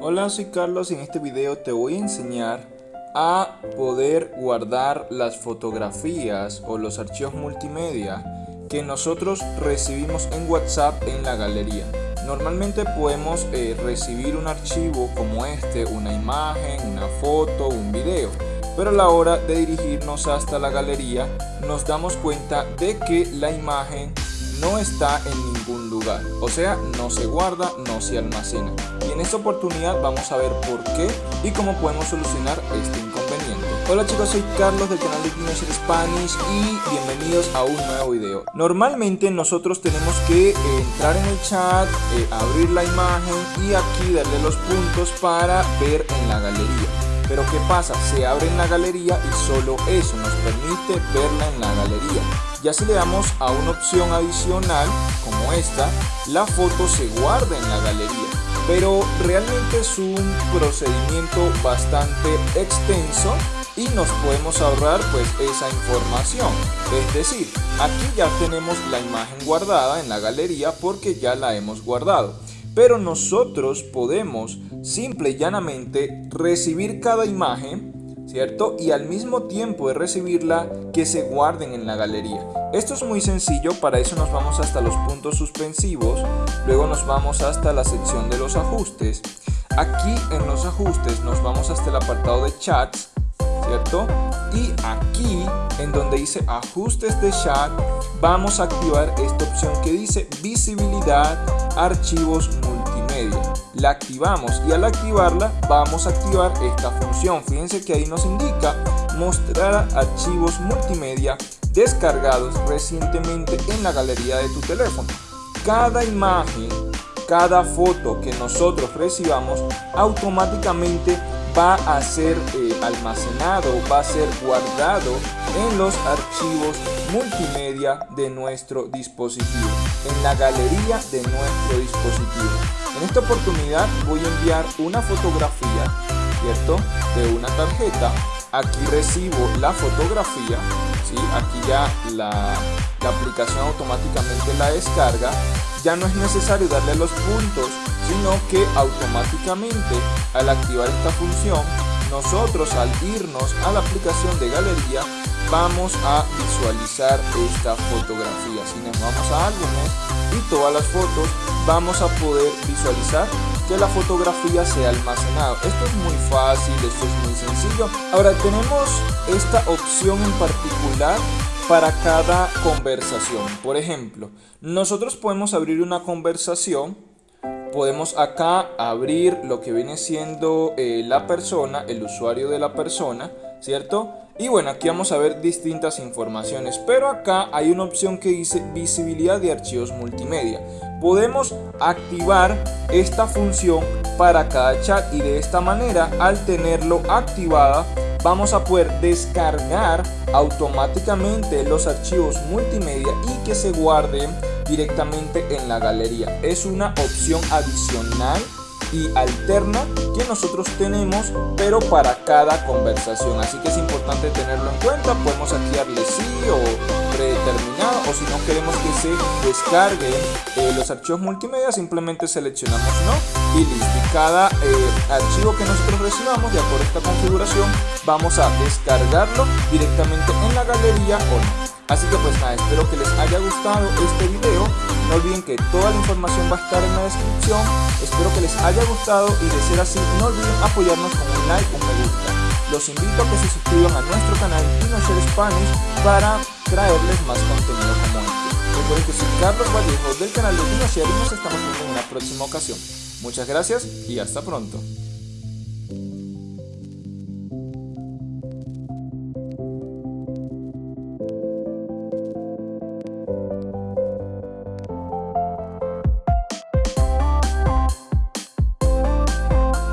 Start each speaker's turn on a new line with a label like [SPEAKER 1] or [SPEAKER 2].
[SPEAKER 1] Hola, soy Carlos y en este video te voy a enseñar a poder guardar las fotografías o los archivos multimedia que nosotros recibimos en WhatsApp en la galería. Normalmente podemos eh, recibir un archivo como este, una imagen, una foto, un video. Pero a la hora de dirigirnos hasta la galería nos damos cuenta de que la imagen no está en ningún lugar, o sea, no se guarda, no se almacena. Y en esta oportunidad vamos a ver por qué y cómo podemos solucionar este inconveniente. Hola chicos, soy Carlos del canal de Teenager Spanish y bienvenidos a un nuevo video. Normalmente nosotros tenemos que eh, entrar en el chat, eh, abrir la imagen y aquí darle los puntos para ver en la galería. Pero ¿qué pasa? Se abre en la galería y solo eso nos permite verla en la galería. Ya si le damos a una opción adicional como esta, la foto se guarda en la galería. Pero realmente es un procedimiento bastante extenso y nos podemos ahorrar pues esa información. Es decir, aquí ya tenemos la imagen guardada en la galería porque ya la hemos guardado. Pero nosotros podemos simple y llanamente recibir cada imagen ¿cierto? Y al mismo tiempo de recibirla, que se guarden en la galería. Esto es muy sencillo, para eso nos vamos hasta los puntos suspensivos, luego nos vamos hasta la sección de los ajustes. Aquí en los ajustes nos vamos hasta el apartado de chats, ¿cierto? Y aquí, en donde dice ajustes de chat, vamos a activar esta opción que dice visibilidad, archivos multimedia la activamos y al activarla vamos a activar esta función. Fíjense que ahí nos indica mostrar archivos multimedia descargados recientemente en la galería de tu teléfono. Cada imagen, cada foto que nosotros recibamos automáticamente va a ser eh, almacenado, va a ser guardado en los archivos multimedia de nuestro dispositivo, en la galería de nuestro dispositivo. En esta oportunidad voy a enviar una fotografía, ¿cierto? De una tarjeta. Aquí recibo la fotografía, ¿sí? Aquí ya la, la aplicación automáticamente la descarga. Ya no es necesario darle los puntos, sino que automáticamente al activar esta función, nosotros al irnos a la aplicación de galería vamos a visualizar esta fotografía. Si nos vamos a álbumes y todas las fotos, vamos a poder visualizar que la fotografía sea almacenada. Esto es muy fácil, esto es muy sencillo. Ahora tenemos esta opción en particular para cada conversación. Por ejemplo, nosotros podemos abrir una conversación podemos acá abrir lo que viene siendo eh, la persona, el usuario de la persona, ¿cierto? Y bueno, aquí vamos a ver distintas informaciones, pero acá hay una opción que dice visibilidad de archivos multimedia. Podemos activar esta función para cada chat y de esta manera al tenerlo activada vamos a poder descargar automáticamente los archivos multimedia y que se guarden directamente en la galería. Es una opción adicional y alterna que nosotros tenemos pero para cada conversación. Así que es importante tenerlo en cuenta. Podemos aquí darle sí o predeterminado o si no queremos que se descarguen eh, los archivos multimedia simplemente seleccionamos no y listo y cada eh, archivo que nosotros recibamos de acuerdo a esta configuración vamos a descargarlo directamente en la galería o no Así que pues nada, espero que les haya gustado este video. No olviden que toda la información va a estar en la descripción. Espero que les haya gustado y de ser así, no olviden apoyarnos con un like o un me gusta. Los invito a que se suscriban a nuestro canal Share Spanish para traerles más contenido como este. Recuerden que soy Carlos Vallejo del canal de Share y nos estamos viendo en una próxima ocasión. Muchas gracias y hasta pronto.